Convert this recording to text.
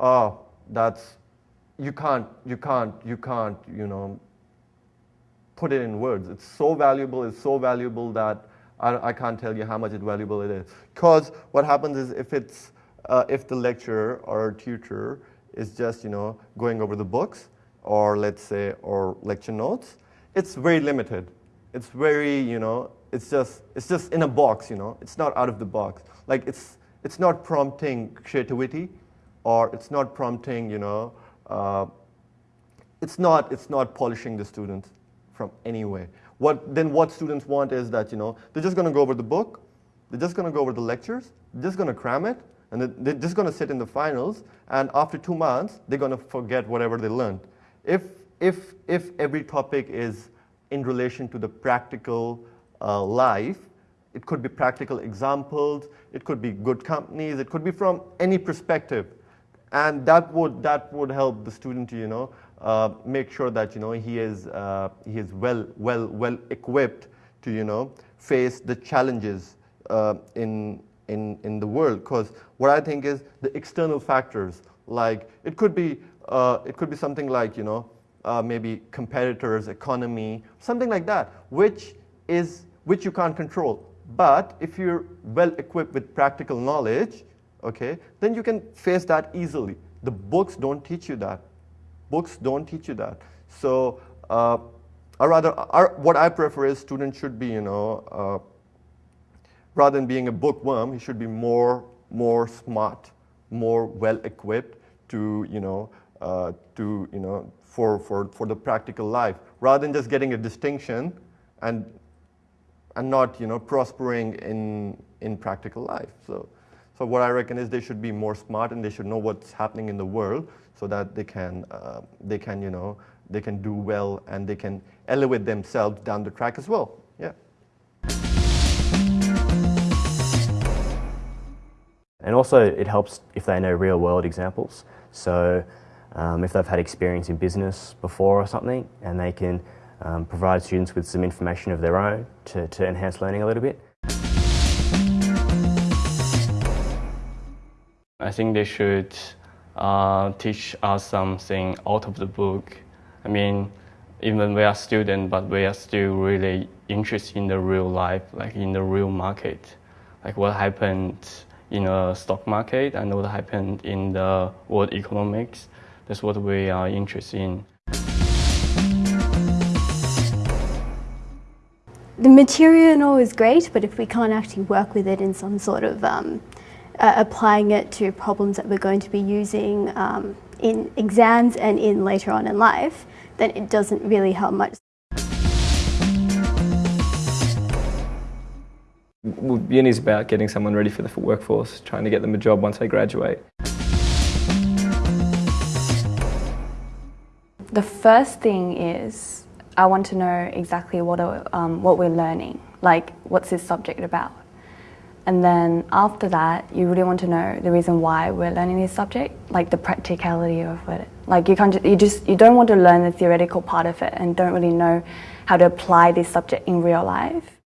oh, that's, you can't, you can't, you can't, you know, put it in words. It's so valuable, it's so valuable that I, I can't tell you how much it valuable it is. Because what happens is if it's, uh, if the lecturer or tutor is just, you know, going over the books or let's say, or lecture notes, it's very limited. It's very, you know, it's just, it's just in a box, you know, it's not out of the box. Like it's, it's not prompting creativity or it's not prompting, you know, uh, it's not, it's not polishing the students from any way. What, then what students want is that, you know, they're just going to go over the book, they're just going to go over the lectures, they're just going to cram it, and they're just going to sit in the finals, and after two months, they're going to forget whatever they learned. If, if, if every topic is in relation to the practical uh, life, it could be practical examples, it could be good companies, it could be from any perspective. And that would, that would help the student you know, uh, make sure that, you know, he is, uh, he is well, well, well equipped to, you know, face the challenges uh, in, in, in the world. Because what I think is the external factors, like it could be, uh, it could be something like, you know, uh, maybe competitors, economy, something like that, which is, which you can't control. But if you're well equipped with practical knowledge, okay, then you can face that easily. The books don't teach you that. Books don't teach you that. So, uh, or rather, what I prefer is students should be, you know, uh, rather than being a bookworm, he should be more, more smart, more well equipped to, you know, uh, to, you know, for, for, for the practical life, rather than just getting a distinction and and not you know prospering in in practical life. So, so what I reckon is they should be more smart and they should know what's happening in the world so that they can uh, they can you know they can do well and they can elevate themselves down the track as well. Yeah. And also it helps if they know real world examples. So um, if they've had experience in business before or something and they can um, provide students with some information of their own to, to enhance learning a little bit. I think they should uh, teach us something out of the book. I mean, even we are students, but we are still really interested in the real life, like in the real market, like what happened in the stock market and what happened in the world economics. That's what we are interested in. the material is great, but if we can't actually work with it in some sort of um, uh, applying it to problems that we're going to be using um, in exams and in later on in life, then it doesn't really help much. Uni is about getting someone ready for the workforce, trying to get them a job once they graduate. The first thing is I want to know exactly what, are, um, what we're learning, like what's this subject about. And then after that, you really want to know the reason why we're learning this subject, like the practicality of it. Like you can't, you just, you don't want to learn the theoretical part of it and don't really know how to apply this subject in real life.